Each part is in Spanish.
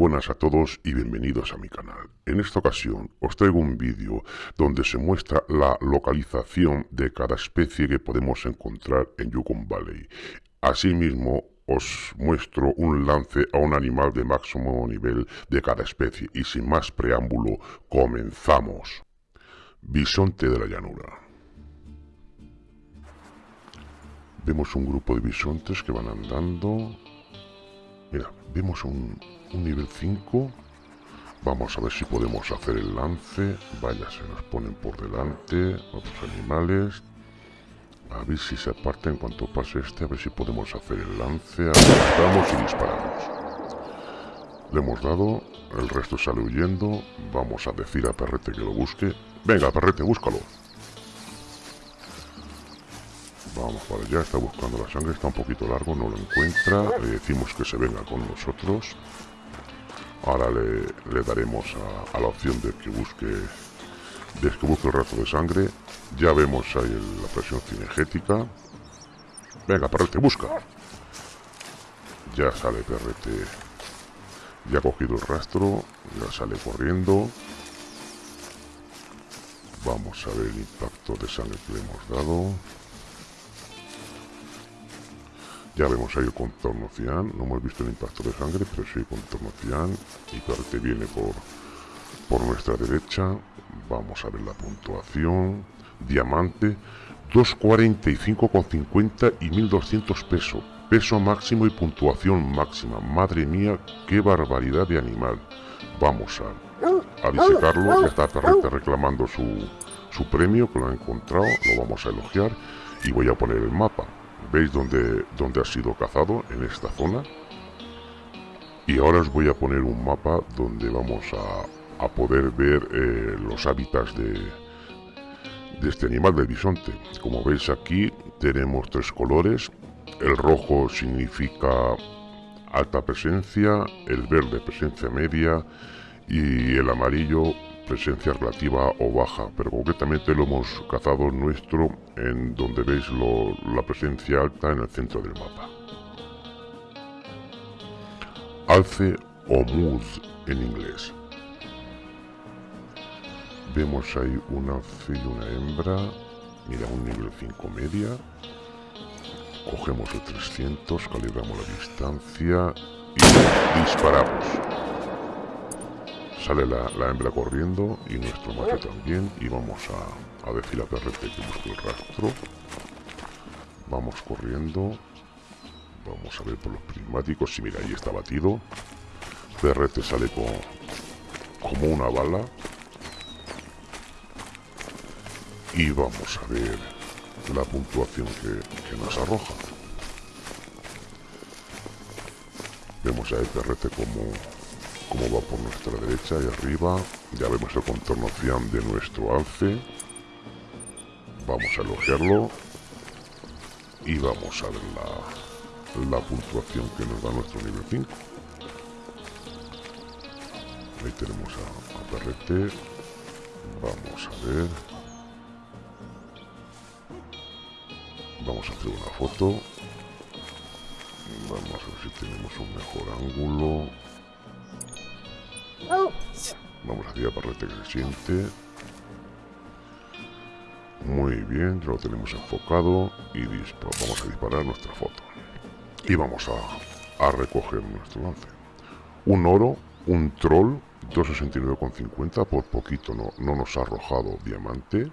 buenas a todos y bienvenidos a mi canal. En esta ocasión os traigo un vídeo donde se muestra la localización de cada especie que podemos encontrar en Yukon Valley. Asimismo os muestro un lance a un animal de máximo nivel de cada especie y sin más preámbulo comenzamos. Bisonte de la llanura. Vemos un grupo de bisontes que van andando. Mira, vemos un, un nivel 5 vamos a ver si podemos hacer el lance. Vaya se nos ponen por delante otros animales. A ver si se aparta en cuanto pase este a ver si podemos hacer el lance. Apuntamos y disparamos. Le hemos dado el resto sale huyendo. Vamos a decir a Perrete que lo busque. Venga Perrete búscalo. Vamos para allá, está buscando la sangre, está un poquito largo, no lo encuentra. Le decimos que se venga con nosotros. Ahora le, daremos a, la opción de que busque de que busque el rastro de sangre. Ya vemos ahí la presión cinegética. Venga, perrete, busca. Ya sale perrete. Ya ha cogido el rastro. Ya sale corriendo. Vamos a ver el impacto de sangre que le hemos dado. Ya vemos ahí el contorno cian, no hemos visto el impacto de sangre, pero sí el contorno cian. Y parte viene por, por nuestra derecha. Vamos a ver la puntuación. Diamante, 245,50 y 1200 pesos. Peso máximo y puntuación máxima. Madre mía, qué barbaridad de animal. Vamos a, a disecarlo. Ya está reclamando su, su premio, que lo ha encontrado. Lo vamos a elogiar. Y voy a poner el mapa veis dónde, dónde ha sido cazado en esta zona y ahora os voy a poner un mapa donde vamos a, a poder ver eh, los hábitats de, de este animal del bisonte. Como veis aquí tenemos tres colores. El rojo significa alta presencia el verde presencia media y el amarillo presencia relativa o baja, pero concretamente lo hemos cazado nuestro en donde veis la presencia alta en el centro del mapa. Alce o Muz en inglés. Vemos ahí un alce y una hembra, mira un nivel 5 media, cogemos el 300, calibramos la distancia y disparamos. Sale la, hembra corriendo y nuestro macho también. Y vamos a, a decir a Perrete que busque el rastro. Vamos corriendo. Vamos a ver por los prismáticos. Si mira, ahí está batido. Perrete sale con, como una bala. Y vamos a ver la puntuación que, nos arroja. Vemos a perrete como como va por nuestra derecha y arriba. Ya vemos el contorno cian de nuestro alce. Vamos a elogiarlo. Y vamos a ver la, puntuación que nos da nuestro nivel 5. Ahí tenemos a Perrete. Vamos a ver. Vamos a hacer una foto. Vamos a ver si tenemos un mejor ángulo. Vamos a que se siente. Muy bien, lo tenemos enfocado y vamos a disparar nuestra foto. Y vamos a, a recoger nuestro lance. Un oro, un troll, 269,50, por poquito no, no nos ha arrojado diamante.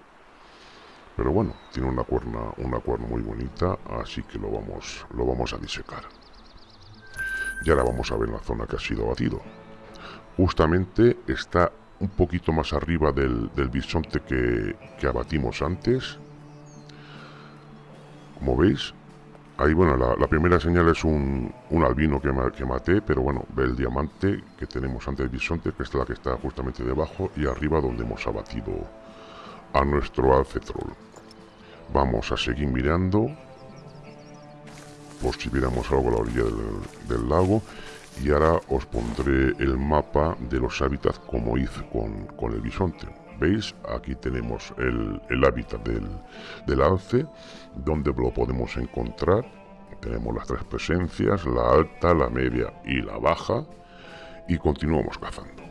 Pero bueno, tiene una cuerna, una cuerna muy bonita, así que lo vamos, lo vamos a disecar. Y ahora vamos a ver la zona que ha sido batido justamente está un poquito más arriba del, bisonte que, abatimos antes. Como veis, ahí bueno, la, primera señal es un, albino que, maté, pero bueno, ve el diamante que tenemos antes del bisonte, que es la que está justamente debajo, y arriba donde hemos abatido a nuestro alcetrol. Vamos a seguir mirando, por si viéramos algo a la orilla del lago, y ahora os pondré el mapa de los hábitats como hice con, el bisonte. ¿Veis? Aquí tenemos el, hábitat del, del, alce, donde lo podemos encontrar. Tenemos las tres presencias, la alta, la media y la baja. y continuamos cazando.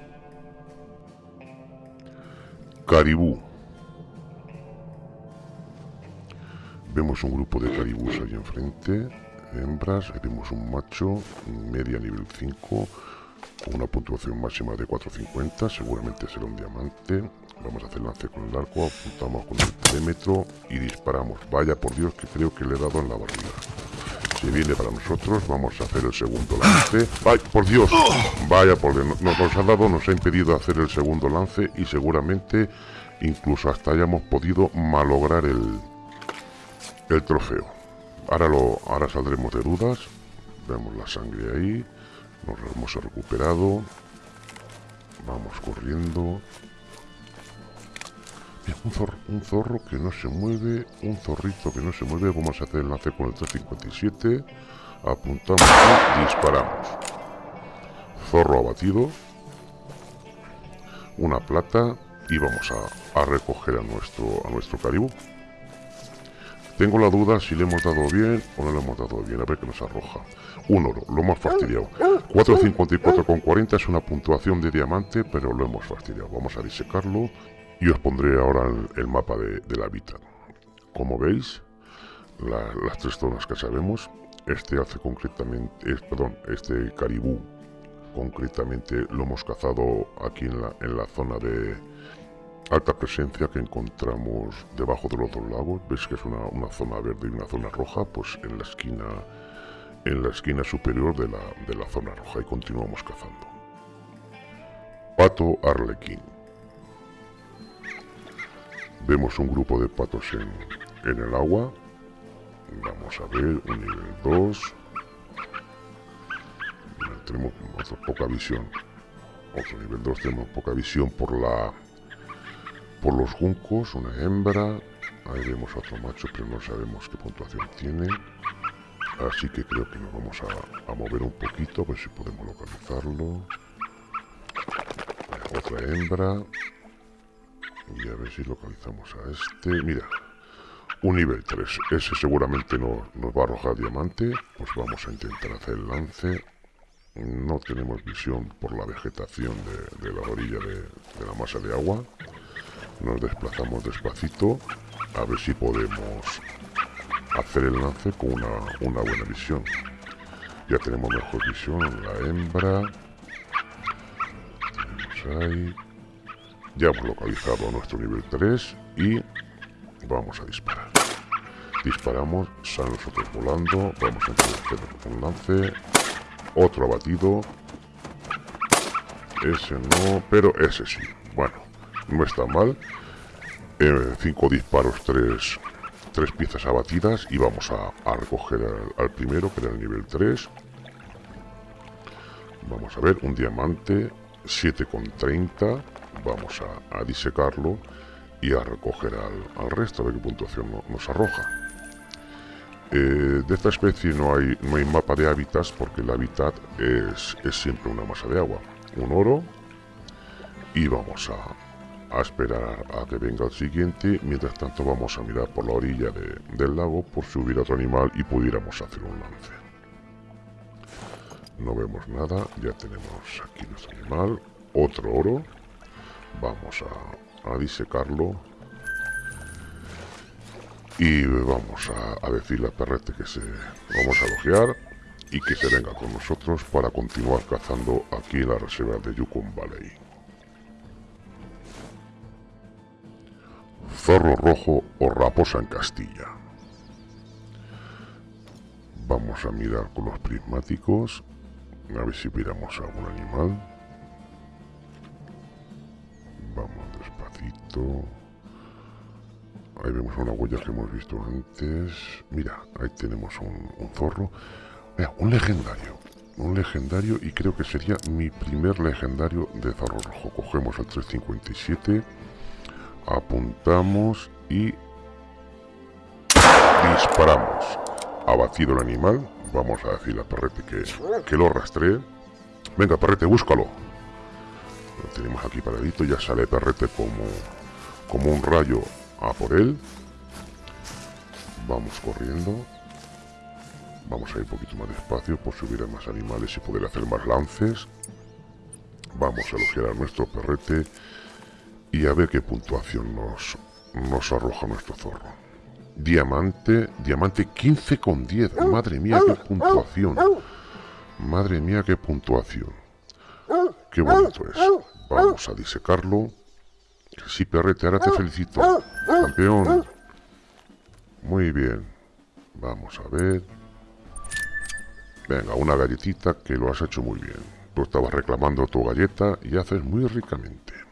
Caribú. Vemos un grupo de caribús ahí enfrente, hembras, ahí vemos un macho, media nivel 5, con una puntuación máxima de 450, seguramente será un diamante. Vamos a hacer lance con el arco, apuntamos con el perímetro y disparamos. Vaya por Dios que creo que le he dado en la barriga. Si viene para nosotros, vamos a hacer el segundo lance. ¡Ay, por Dios! Vaya por Dios, nos, nos ha dado, nos ha impedido hacer el segundo lance y seguramente incluso hasta hayamos podido malograr el, el trofeo. Ahora, lo, ahora saldremos de dudas. Vemos la sangre ahí. Nos hemos recuperado. Vamos corriendo. un, zorro, que no se mueve. Un zorrito que no se mueve. Vamos a hacer el enlace con el 357. Apuntamos y disparamos. Zorro abatido. Una plata. Y vamos a, a recoger a nuestro, a nuestro caribú. Tengo la duda si le hemos dado bien o no le hemos dado bien. A ver qué nos arroja. Un oro, lo hemos fastidiado. 454,40 es una puntuación de diamante, pero lo hemos fastidiado. Vamos a disecarlo y os pondré ahora el, mapa de, del hábitat. Como veis, las tres zonas que sabemos, este hace concretamente, perdón, este caribú concretamente lo hemos cazado aquí en la, en la zona de alta presencia que encontramos debajo de los dos lagos. Ves que es una, zona verde y una zona roja, pues en la esquina en la esquina superior de la, de la zona roja y continuamos cazando. Pato Arlequín. Vemos un grupo de patos en, en el agua. Vamos a ver, un nivel 2. Tenemos poca visión. Otro nivel 2, tenemos poca visión por la por los juncos, una hembra. Ahí vemos otro macho, pero no sabemos qué puntuación tiene. Así que creo que nos vamos a, mover un poquito, a ver si podemos localizarlo. Otra hembra. Y a ver si localizamos a este. Mira, un nivel 3. Ese seguramente no, nos va a arrojar diamante. Pues vamos a intentar hacer el lance. No tenemos visión por la vegetación de, la orilla de la masa de agua. Nos desplazamos despacito a ver si podemos hacer el lance con una, una buena visión. Ya tenemos mejor visión, la hembra. Ahí. Ya hemos localizado nuestro nivel 3 y vamos a disparar. Disparamos, salen nosotros volando, vamos a hacer un lance. Otro abatido. Ese no, pero ese sí. Bueno, no está mal. Eh, cinco disparos, tres, tres piezas abatidas y vamos a, recoger al, primero, que era el nivel 3. Vamos a ver, un diamante, 7,30. Vamos a, disecarlo y a recoger al, resto, a ver qué puntuación nos arroja. Eh, de esta especie no hay, no hay mapa de hábitats porque el hábitat es, es siempre una masa de agua. Un oro y vamos a, a esperar a que venga el siguiente. Mientras tanto vamos a mirar por la orilla del lago por si hubiera otro animal y pudiéramos hacer un lance. No vemos nada, ya tenemos aquí nuestro animal. Otro oro. Vamos a, disecarlo. Y vamos a, a decirle a Perrete que se vamos a elogiar y que se venga con nosotros para continuar cazando aquí en la reserva de Yukon Valley. Zorro rojo o raposa en Castilla. Vamos a mirar con los prismáticos, a ver si miramos algún animal. Vamos despacito. Ahí vemos una huella que hemos visto antes. Mira, ahí tenemos un, zorro. un legendario. Un legendario y creo que sería mi primer legendario de zorro rojo. Cogemos el 357 apuntamos y disparamos. Abatido el animal, vamos a decirle a Perrete que, que lo rastree. Venga, Perrete, búscalo. Lo tenemos aquí paradito, ya sale Perrete como, como un rayo a por él. Vamos corriendo. Vamos a ir un poquito más despacio por si hubiera más animales y poder hacer más lances. Vamos a elogiar a nuestro perrete y a ver qué puntuación nos, nos arroja nuestro zorro. Diamante, diamante 15 con 10. Madre mía, qué puntuación. Madre mía, qué puntuación. Qué bonito es. Vamos a disecarlo. Sí, perrete, ahora te felicito. Campeón. Muy bien. Vamos a ver. Venga, una galletita que lo has hecho muy bien. Tú estabas reclamando tu galleta y haces muy ricamente.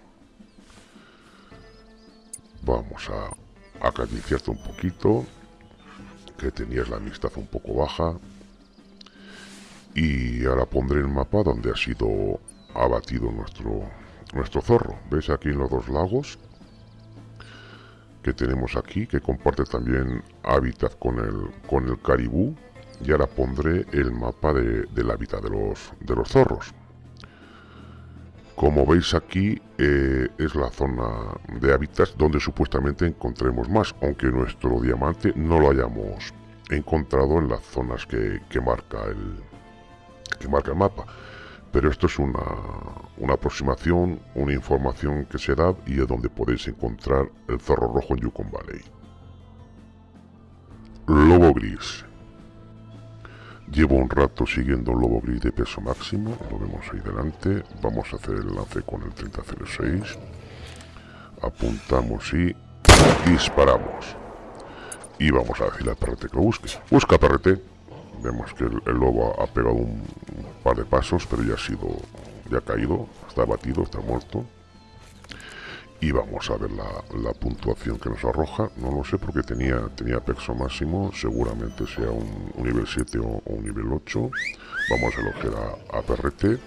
Vamos a acariciarte un poquito, que tenías la amistad un poco baja. Y ahora pondré el mapa donde ha sido abatido nuestro, nuestro zorro. ¿Ves aquí en los dos lagos? Que tenemos aquí, que comparte también hábitat con el, con el caribú. Y ahora pondré el mapa de, del hábitat de los, de los zorros. Como veis aquí eh, es la zona de hábitats donde supuestamente encontremos más, aunque nuestro diamante no lo hayamos encontrado en las zonas que, marca, el, que marca el mapa. Pero esto es una, una aproximación, una información que se da y es donde podéis encontrar el zorro rojo en Yukon Valley. Lobo gris. Llevo un rato siguiendo un lobo gris de peso máximo, lo vemos ahí delante. Vamos a hacer el lance con el 3006. Apuntamos y disparamos. Y vamos a decirle al perrete que lo busque. Busca perrete. Vemos que el, lobo ha pegado un, par de pasos, pero ya ha sido, ya ha caído, está abatido, está muerto y vamos a ver la, puntuación que nos arroja. No lo sé porque tenía tenía pexo máximo. Seguramente sea un, nivel 7 o, un nivel 8 vamos a elogiar a, a PRT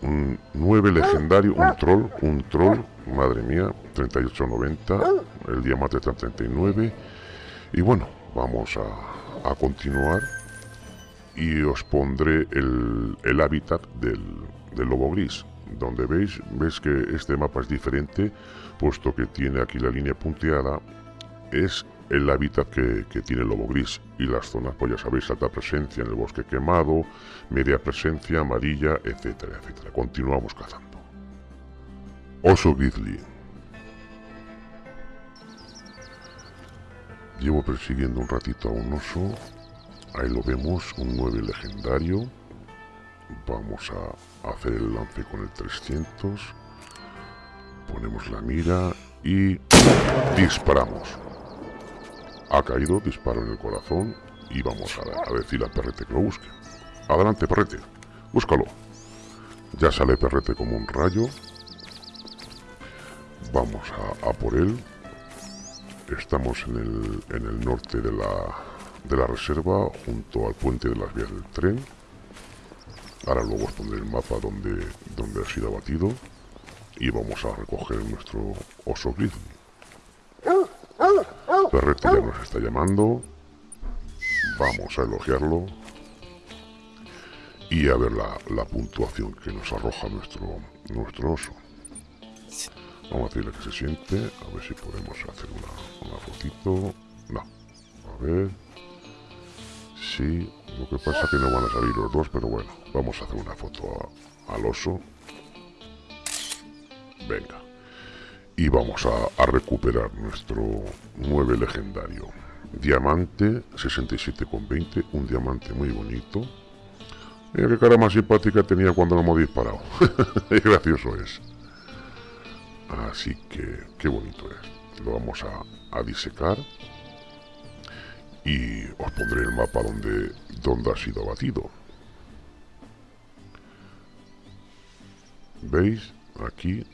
un 9 legendario un troll un troll madre mía 38.90 el diamante está en 39 y bueno vamos a, a continuar. Y os pondré el, el hábitat del, del lobo gris donde veis, ves que este mapa es diferente, puesto que tiene aquí la línea punteada, es el hábitat que, tiene el lobo gris y las zonas, pues ya sabéis, alta presencia en el bosque quemado, media presencia, amarilla, etcétera, etcétera. Continuamos cazando. Oso grizzly. Llevo persiguiendo un ratito a un oso. Ahí lo vemos, un 9 legendario vamos a hacer el lance con el 300 ponemos la mira y disparamos. Ha caído, disparo en el corazón y vamos a, decirle al perrete que lo busque. Adelante perrete, búscalo. Ya sale perrete como un rayo. Vamos a, por él. Estamos en el, en el norte de la, de la reserva junto al puente de las vías del tren Ahora luego os pondré el mapa donde, donde ha sido abatido y vamos a recoger nuestro oso grizzly. Perrete ya nos está llamando. Vamos a elogiarlo. Y a ver la, puntuación que nos arroja nuestro, nuestro oso. Vamos a decirle que se siente. A ver si podemos hacer una, una fotito. No. A ver. Sí, lo que pasa que no van a salir los dos, pero bueno, vamos a hacer una foto al oso. Venga. Y vamos a, recuperar nuestro 9 legendario. Diamante 67,20, un diamante muy bonito. Mira qué cara más simpática tenía cuando lo hemos disparado. gracioso es. Así que, qué bonito es. Lo vamos a, a disecar y os pondré el mapa donde, donde ha sido abatido. ¿Veis? Aquí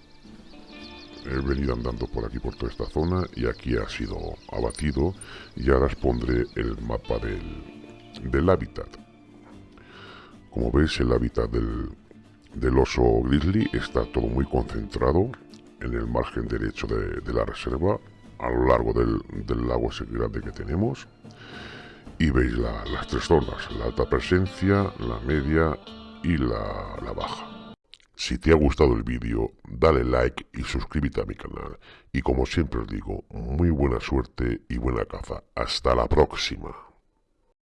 he venido andando por aquí por toda esta zona y aquí ha sido abatido y ahora os pondré el mapa del, del hábitat. Como veis el hábitat del, del oso grizzly está todo muy concentrado en el margen derecho de, de la reserva a lo largo del, lago ese grande que tenemos y veis las tres zonas, la alta presencia, la media y la, la baja. Si te ha gustado el vídeo, dale like y suscríbete a mi canal. Y como siempre os digo, muy buena suerte y buena caza. Hasta la próxima.